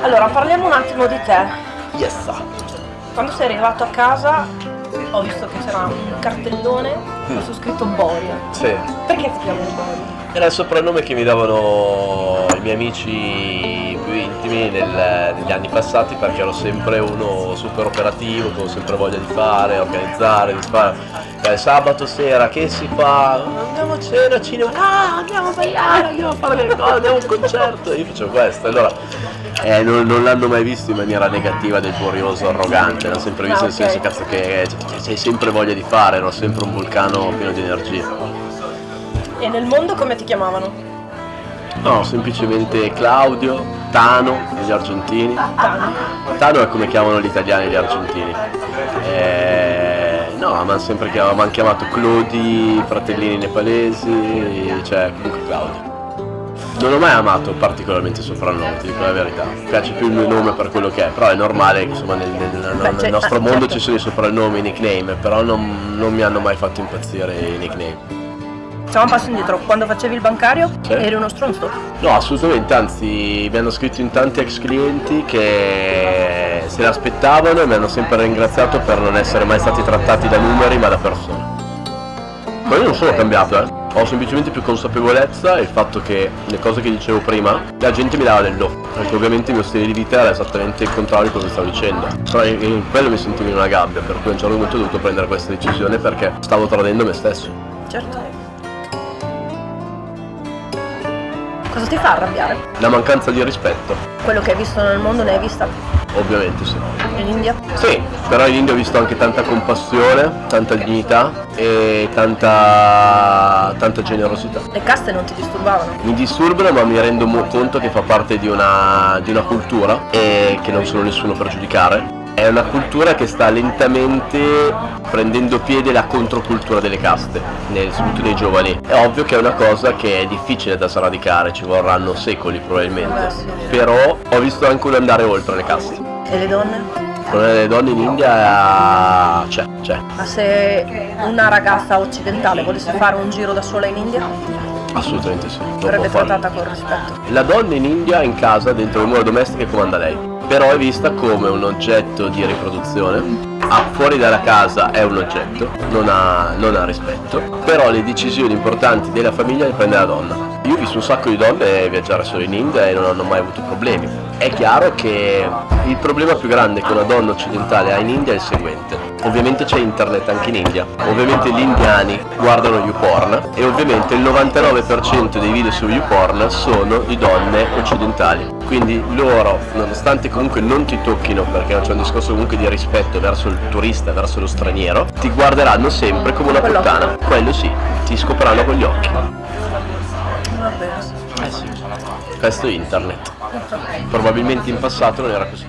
Allora, parliamo un attimo di te. Yes. Quando sei arrivato a casa ho visto che c'era un cartellone con su scritto Boria. Sì. Perché ti chiamano Boria? Era il soprannome che mi davano i miei amici intimi nel- negli anni passati perché ero sempre uno super operativo, con sempre voglia di fare, organizzare, di fare. Eh, sabato sera che si fa? Andiamo a cena, a cinema, ah, andiamo a ballare, andiamo a fare le cose, andiamo a un concerto. Io facevo questo, allora eh, non, non l'hanno mai visto in maniera negativa del curioso arrogante, l'hanno sempre visto Ah, nel senso cazzo che c'hai sempre voglia di fare, ero sempre un vulcano pieno di energia. E nel mondo come ti chiamavano? No, semplicemente Claudio, Tano, gli argentini. Tano. È come chiamano gli italiani gli argentini. Eh, no, mi hanno sempre chiamato, m'han chiamato Clodi, fratellini nepalesi, cioè comunque Claudio. Non ho mai amato particolarmente il soprannome, ti dico la verità. Mi piace più il mio nome per quello che è, però è normale che insomma nel, nel- nel- nel cioè, nostro mondo certo. ci sono i soprannomi, i nickname, però non, non mi hanno mai fatto impazzire i nickname. Facciamo un passo indietro. Quando facevi il bancario Sì. eri uno stronzo. No, assolutamente, anzi mi hanno scritto in tanti ex clienti che se l'aspettavano e mi hanno sempre ringraziato per non essere mai stati trattati da numeri ma da persone. Ma io non sono cambiato, eh. Ho semplicemente più consapevolezza e il fatto che le cose che dicevo prima, la gente mi dava del do. Perché ovviamente il mio stile di vita era esattamente il contrario di quello che stavo dicendo. Però in, in quello mi sentivo in una gabbia, per cui a un certo punto ho dovuto prendere questa decisione perché stavo tradendo me stesso. Certo. Cosa ti fa arrabbiare? La mancanza di rispetto, Quello che hai visto nel mondo ne hai vista ovviamente sì. in India? Sì, però in India ho visto anche tanta compassione, tanta dignità e tanta, tanta generosità. Le caste non ti disturbavano? Mi disturbano ma mi rendo conto che fa parte di una, di una cultura e che non sono nessuno per giudicare. È una cultura che sta lentamente prendendo piede la controcultura delle caste, nel- soprattutto nei giovani. È ovvio che è una cosa che è difficile da sradicare, ci vorranno secoli probabilmente. Però ho visto anche un andare oltre le caste. E le donne? Problema delle donne in India c'è, c'è. Ma se una ragazza occidentale volesse fare un giro da sola in India, Assolutamente sì. verrebbe trattata con rispetto. La donna in India in casa, dentro le mura domestiche, comanda lei. Però è vista come un oggetto di riproduzione. Ah, fuori dalla casa è un oggetto, non ha, non ha rispetto. Però le decisioni importanti della famiglia le prende la donna. Io ho visto un sacco di donne viaggiare solo in India e non hanno mai avuto problemi. È chiaro che il problema più grande che una donna occidentale ha in India è il seguente. Ovviamente c'è internet anche in India, ovviamente gli indiani guardano YouPorn e ovviamente il 99% dei video su YouPorn sono di donne occidentali. Quindi loro, nonostante comunque non ti tocchino perché c'è un discorso comunque di rispetto verso il turista, verso lo straniero, ti guarderanno sempre come una puttana. Quello sì, ti scopriranno con gli occhi. Eh sì, questo è internet. Probabilmente in passato non era così.